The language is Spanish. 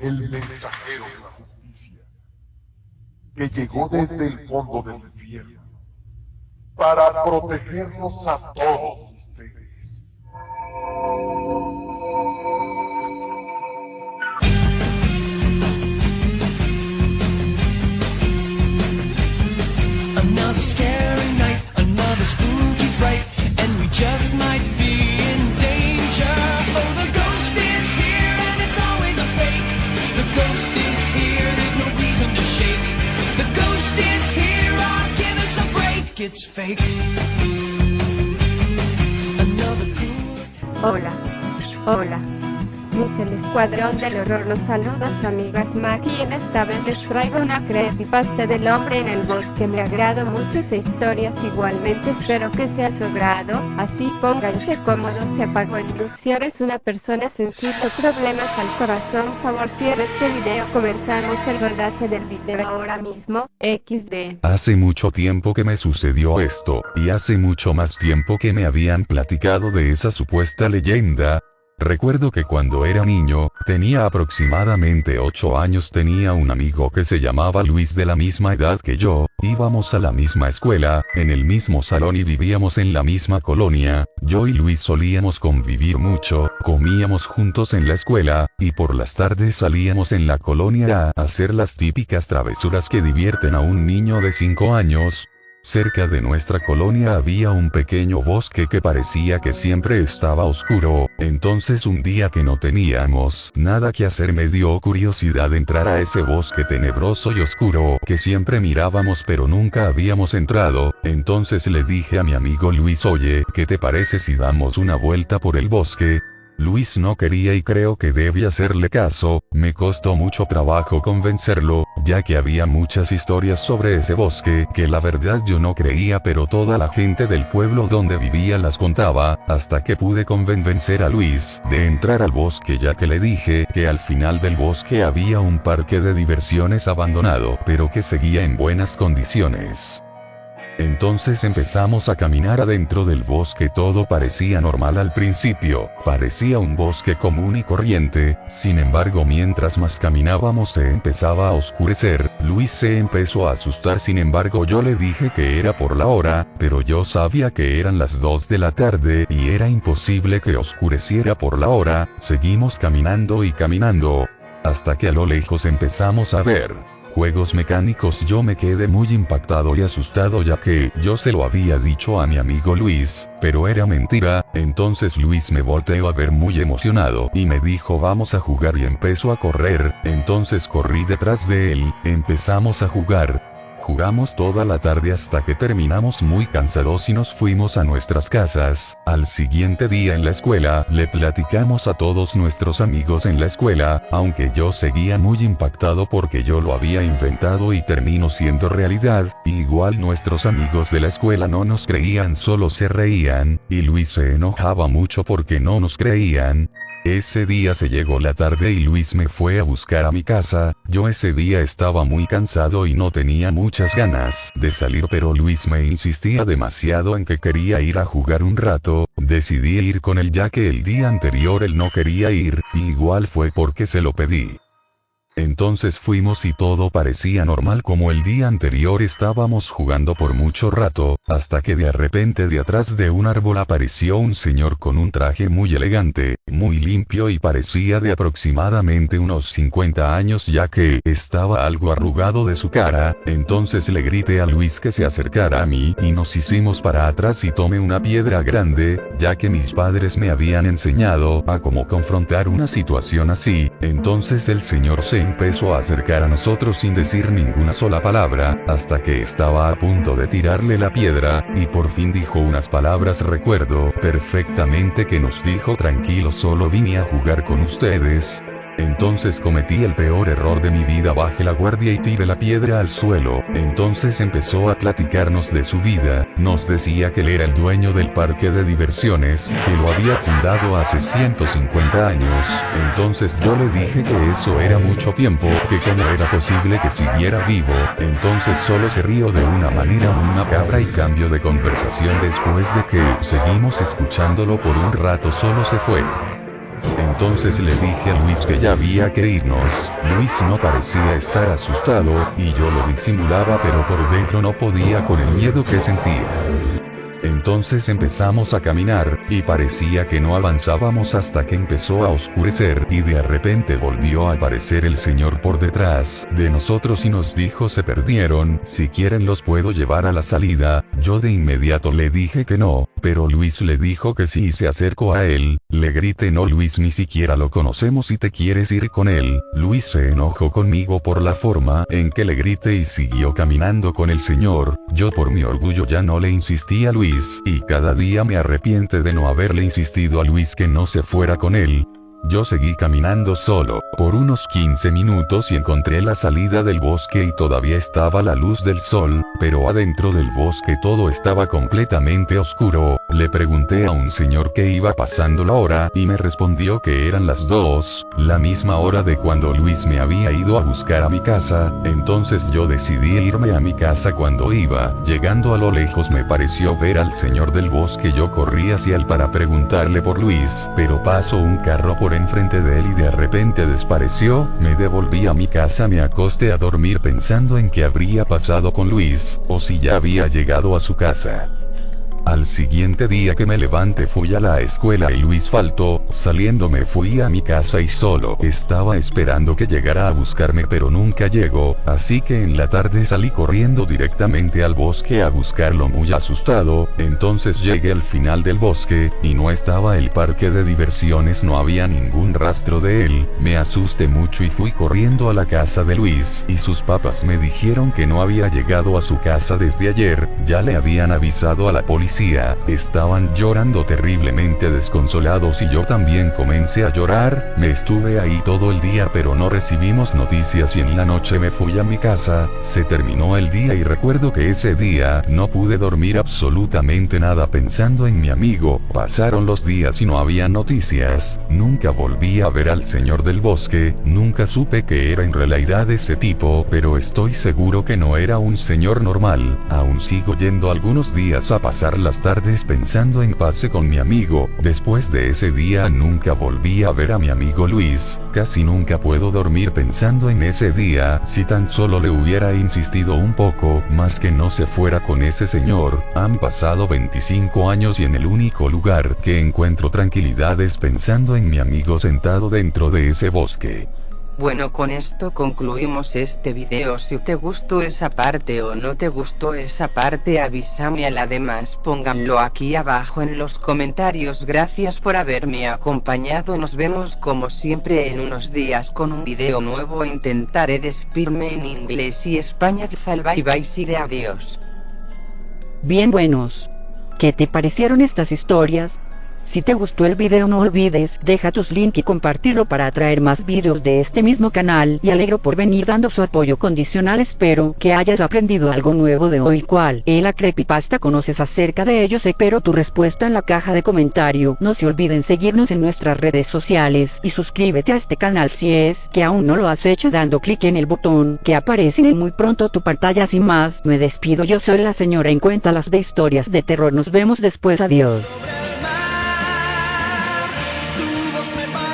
el mensajero de la justicia, que llegó desde el fondo del infierno para protegernos a todos it's fake. Hola. Hola. Es el escuadrón del horror los saluda su amiga Smack y en esta vez les traigo una creepypasta del hombre en el bosque me agrado mucho esa historia igualmente espero que sea su agrado, así pónganse cómodos se apagó el luz si eres una persona sensible o problemas al corazón favor cierra este video comenzamos el rodaje del video ahora mismo, XD. Hace mucho tiempo que me sucedió esto, y hace mucho más tiempo que me habían platicado de esa supuesta leyenda. Recuerdo que cuando era niño, tenía aproximadamente 8 años, tenía un amigo que se llamaba Luis de la misma edad que yo, íbamos a la misma escuela, en el mismo salón y vivíamos en la misma colonia, yo y Luis solíamos convivir mucho, comíamos juntos en la escuela, y por las tardes salíamos en la colonia a hacer las típicas travesuras que divierten a un niño de 5 años, Cerca de nuestra colonia había un pequeño bosque que parecía que siempre estaba oscuro, entonces un día que no teníamos nada que hacer me dio curiosidad entrar a ese bosque tenebroso y oscuro que siempre mirábamos pero nunca habíamos entrado, entonces le dije a mi amigo Luis oye, ¿qué te parece si damos una vuelta por el bosque? Luis no quería y creo que debí hacerle caso, me costó mucho trabajo convencerlo, ya que había muchas historias sobre ese bosque que la verdad yo no creía pero toda la gente del pueblo donde vivía las contaba, hasta que pude convencer a Luis de entrar al bosque ya que le dije que al final del bosque había un parque de diversiones abandonado pero que seguía en buenas condiciones. Entonces empezamos a caminar adentro del bosque. Todo parecía normal al principio, parecía un bosque común y corriente, sin embargo mientras más caminábamos se empezaba a oscurecer, Luis se empezó a asustar. Sin embargo yo le dije que era por la hora, pero yo sabía que eran las 2 de la tarde y era imposible que oscureciera por la hora, seguimos caminando y caminando, hasta que a lo lejos empezamos a ver juegos mecánicos yo me quedé muy impactado y asustado ya que yo se lo había dicho a mi amigo Luis, pero era mentira, entonces Luis me volteó a ver muy emocionado y me dijo vamos a jugar y empezó a correr, entonces corrí detrás de él, empezamos a jugar, Jugamos toda la tarde hasta que terminamos muy cansados y nos fuimos a nuestras casas. Al siguiente día en la escuela, le platicamos a todos nuestros amigos en la escuela, aunque yo seguía muy impactado porque yo lo había inventado y terminó siendo realidad, igual nuestros amigos de la escuela no nos creían solo se reían, y Luis se enojaba mucho porque no nos creían, ese día se llegó la tarde y Luis me fue a buscar a mi casa, yo ese día estaba muy cansado y no tenía muchas ganas de salir pero Luis me insistía demasiado en que quería ir a jugar un rato, decidí ir con él ya que el día anterior él no quería ir, igual fue porque se lo pedí. Entonces fuimos y todo parecía normal como el día anterior estábamos jugando por mucho rato, hasta que de repente de atrás de un árbol apareció un señor con un traje muy elegante, muy limpio y parecía de aproximadamente unos 50 años ya que estaba algo arrugado de su cara, entonces le grité a Luis que se acercara a mí y nos hicimos para atrás y tomé una piedra grande, ya que mis padres me habían enseñado a cómo confrontar una situación así, entonces el señor se empezó a acercar a nosotros sin decir ninguna sola palabra, hasta que estaba a punto de tirarle la piedra, y por fin dijo unas palabras recuerdo perfectamente que nos dijo tranquilo solo vine a jugar con ustedes, entonces cometí el peor error de mi vida, bajé la guardia y tiré la piedra al suelo, entonces empezó a platicarnos de su vida, nos decía que él era el dueño del parque de diversiones, que lo había fundado hace 150 años, entonces yo le dije que eso era mucho tiempo, que cómo era posible que siguiera vivo, entonces solo se rió de una manera muy macabra y cambio de conversación después de que seguimos escuchándolo por un rato. Solo se fue. Entonces le dije a Luis que ya había que irnos, Luis no parecía estar asustado, y yo lo disimulaba pero por dentro no podía con el miedo que sentía. Entonces empezamos a caminar, y parecía que no avanzábamos hasta que empezó a oscurecer, y de repente volvió a aparecer el señor por detrás de nosotros y nos dijo se perdieron, si quieren los puedo llevar a la salida, yo de inmediato le dije que no, pero Luis le dijo que y se acercó a él, le grité no Luis ni siquiera lo conocemos y te quieres ir con él, Luis se enojó conmigo por la forma en que le grité y siguió caminando con el señor, yo por mi orgullo ya no le insistí a Luis, y cada día me arrepiente de no haberle insistido a Luis que no se fuera con él, yo seguí caminando solo, por unos 15 minutos y encontré la salida del bosque y todavía estaba la luz del sol, pero adentro del bosque todo estaba completamente oscuro, le pregunté a un señor que iba pasando la hora y me respondió que eran las dos, la misma hora de cuando Luis me había ido a buscar a mi casa, entonces yo decidí irme a mi casa cuando iba, llegando a lo lejos me pareció ver al señor del bosque. Yo corrí hacia él para preguntarle por Luis, pero pasó un carro por enfrente de él y de repente desapareció, me devolví a mi casa me acosté a dormir pensando en qué habría pasado con Luis, o si ya había llegado a su casa. Al siguiente día que me levanté fui a la escuela y Luis faltó, saliendo me fui a mi casa y solo estaba esperando que llegara a buscarme pero nunca llegó, así que en la tarde salí corriendo directamente al bosque a buscarlo muy asustado, entonces llegué al final del bosque, y no estaba el parque de diversiones no había ningún rastro de él, me asusté mucho y fui corriendo a la casa de Luis, y sus papás me dijeron que no había llegado a su casa desde ayer, ya le habían avisado a la policía estaban llorando terriblemente desconsolados y yo también comencé a llorar, me estuve ahí todo el día pero no recibimos noticias y en la noche me fui a mi casa, se terminó el día y recuerdo que ese día no pude dormir absolutamente nada pensando en mi amigo, pasaron los días y no había noticias, nunca volví a ver al señor del bosque, nunca supe que era en realidad ese tipo, pero estoy seguro que no era un señor normal, aún sigo yendo algunos días a pasar las tardes pensando en pase con mi amigo, después de ese día nunca volví a ver a mi amigo Luis, casi nunca puedo dormir pensando en ese día, si tan solo le hubiera insistido un poco, más que no se fuera con ese señor, han pasado 25 años y en el único lugar que encuentro tranquilidad es pensando en mi amigo sentado dentro de ese bosque. Bueno con esto concluimos este video si te gustó esa parte o no te gustó esa parte avísame a la demás pónganlo aquí abajo en los comentarios gracias por haberme acompañado nos vemos como siempre en unos días con un video nuevo intentaré despedirme en inglés y español bye bye y de adiós. Bien buenos. ¿Qué te parecieron estas historias? Si te gustó el video no olvides deja tus link y compartirlo para atraer más videos de este mismo canal y alegro por venir dando su apoyo condicional espero que hayas aprendido algo nuevo de hoy cual es la creepypasta conoces acerca de ellos espero tu respuesta en la caja de comentario no se olviden seguirnos en nuestras redes sociales y suscríbete a este canal si es que aún no lo has hecho dando clic en el botón que aparece en muy pronto tu pantalla sin más me despido yo soy la señora en cuenta las de historias de terror nos vemos después adiós me by.